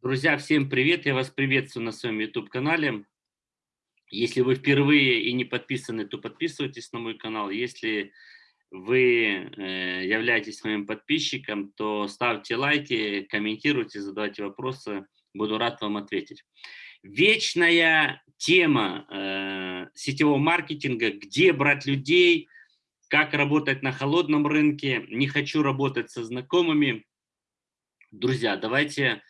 Друзья, всем привет! Я вас приветствую на своем YouTube-канале. Если вы впервые и не подписаны, то подписывайтесь на мой канал. Если вы э, являетесь моим подписчиком, то ставьте лайки, комментируйте, задавайте вопросы. Буду рад вам ответить. Вечная тема э, сетевого маркетинга, где брать людей, как работать на холодном рынке, не хочу работать со знакомыми. Друзья, давайте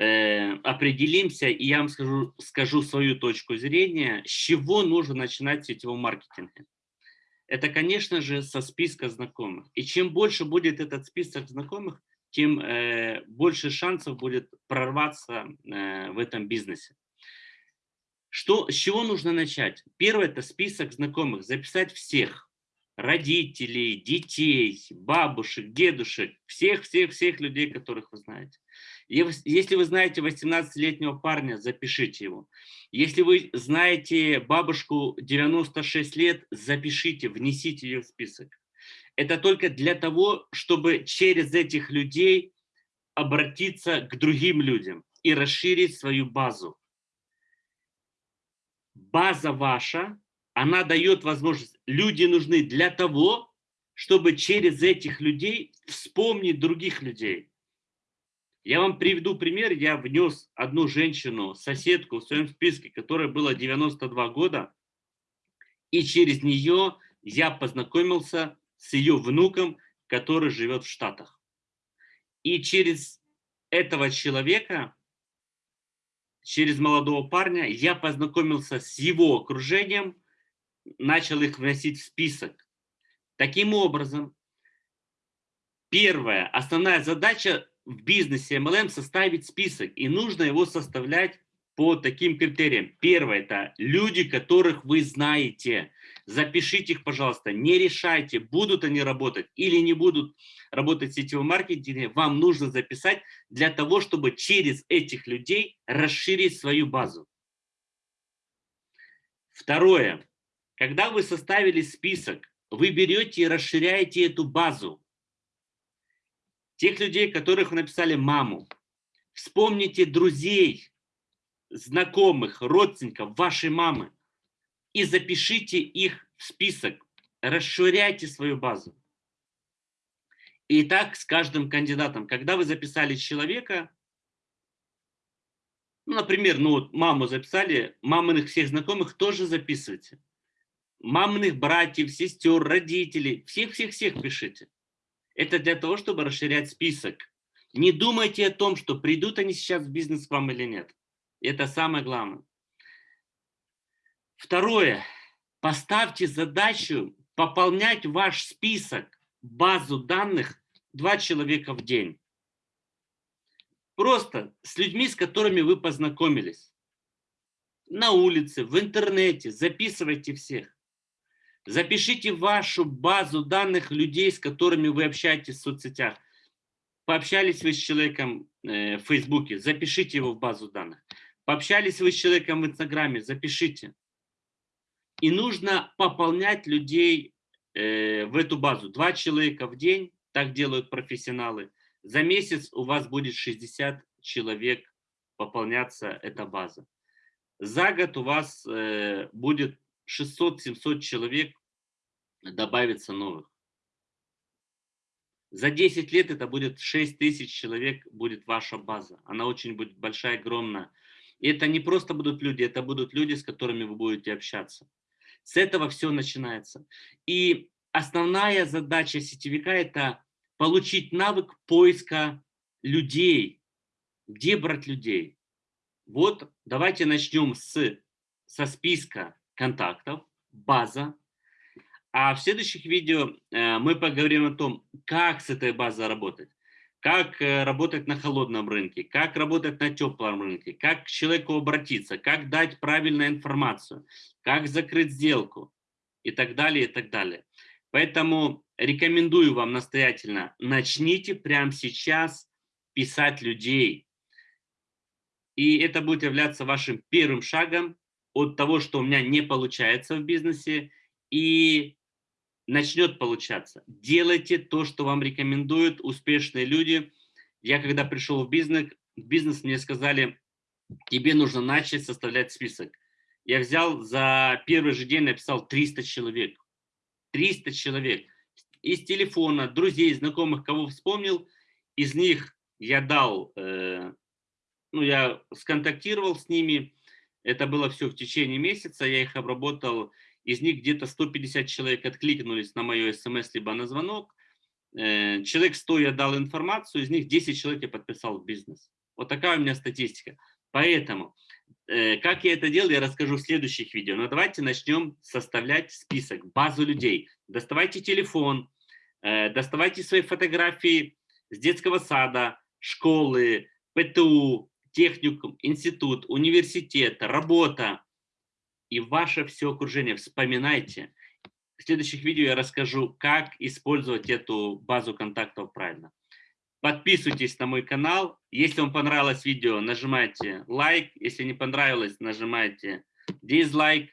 э, определимся, и я вам скажу, скажу свою точку зрения, с чего нужно начинать сетевой маркетинг. Это, конечно же, со списка знакомых. И чем больше будет этот список знакомых, тем э, больше шансов будет прорваться э, в этом бизнесе. Что, с чего нужно начать? Первое – это список знакомых, записать всех. Родителей, детей, бабушек, дедушек, всех-всех-всех людей, которых вы знаете. Если вы знаете 18-летнего парня, запишите его. Если вы знаете бабушку 96 лет, запишите, внесите ее в список. Это только для того, чтобы через этих людей обратиться к другим людям и расширить свою базу. База ваша, она дает возможность. Люди нужны для того, чтобы через этих людей вспомнить других людей. Я вам приведу пример. Я внес одну женщину, соседку в своем списке, которая была 92 года. И через нее я познакомился с ее внуком, который живет в Штатах. И через этого человека, через молодого парня, я познакомился с его окружением, начал их вносить в список. Таким образом, первая, основная задача в бизнесе MLM составить список, и нужно его составлять по таким критериям. Первое – это люди, которых вы знаете. Запишите их, пожалуйста, не решайте, будут они работать или не будут работать в сетевом маркетинге. Вам нужно записать для того, чтобы через этих людей расширить свою базу. Второе. Когда вы составили список, вы берете и расширяете эту базу тех людей, которых вы написали маму. Вспомните друзей, знакомых, родственников вашей мамы и запишите их в список, расширяйте свою базу. И так с каждым кандидатом. Когда вы записали человека, ну, например, ну вот маму записали, маминых всех знакомых тоже записывайте. Маминых братьев, сестер, родителей, всех-всех-всех пишите. Это для того, чтобы расширять список. Не думайте о том, что придут они сейчас в бизнес к вам или нет. Это самое главное. Второе. Поставьте задачу пополнять ваш список, базу данных два человека в день. Просто с людьми, с которыми вы познакомились. На улице, в интернете. Записывайте всех. Запишите вашу базу данных людей, с которыми вы общаетесь в соцсетях. Пообщались вы с человеком э, в Фейсбуке, запишите его в базу данных. Пообщались вы с человеком в Инстаграме, запишите. И нужно пополнять людей э, в эту базу. Два человека в день, так делают профессионалы. За месяц у вас будет 60 человек пополняться эта база. За год у вас э, будет 600-700 человек добавится новых. За 10 лет это будет 6 тысяч человек, будет ваша база. Она очень будет большая, огромная. И это не просто будут люди, это будут люди, с которыми вы будете общаться. С этого все начинается. И основная задача сетевика – это получить навык поиска людей. Где брать людей? Вот давайте начнем с, со списка контактов, база. А в следующих видео э, мы поговорим о том, как с этой базой работать. Как э, работать на холодном рынке, как работать на теплом рынке, как к человеку обратиться, как дать правильную информацию, как закрыть сделку и так далее, и так далее. Поэтому рекомендую вам настоятельно, начните прямо сейчас писать людей. И это будет являться вашим первым шагом от того, что у меня не получается в бизнесе, и начнет получаться. Делайте то, что вам рекомендуют успешные люди. Я когда пришел в бизнес, в бизнес, мне сказали, тебе нужно начать составлять список. Я взял за первый же день, написал 300 человек. 300 человек. Из телефона, друзей, знакомых, кого вспомнил, из них я дал, э, ну, я сконтактировал с ними. Это было все в течение месяца. Я их обработал. Из них где-то 150 человек откликнулись на мою смс, либо на звонок. Э, человек 100 я дал информацию, из них 10 человек я подписал в бизнес. Вот такая у меня статистика. Поэтому, э, как я это делал, я расскажу в следующих видео. Но давайте начнем составлять список, базу людей. Доставайте телефон, э, доставайте свои фотографии с детского сада, школы, ПТУ, техникум, институт, университет, работа. И ваше все окружение. Вспоминайте. В следующих видео я расскажу, как использовать эту базу контактов правильно. Подписывайтесь на мой канал. Если вам понравилось видео, нажимайте лайк. Если не понравилось, нажимайте дизлайк.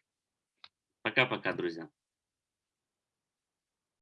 Пока-пока, друзья.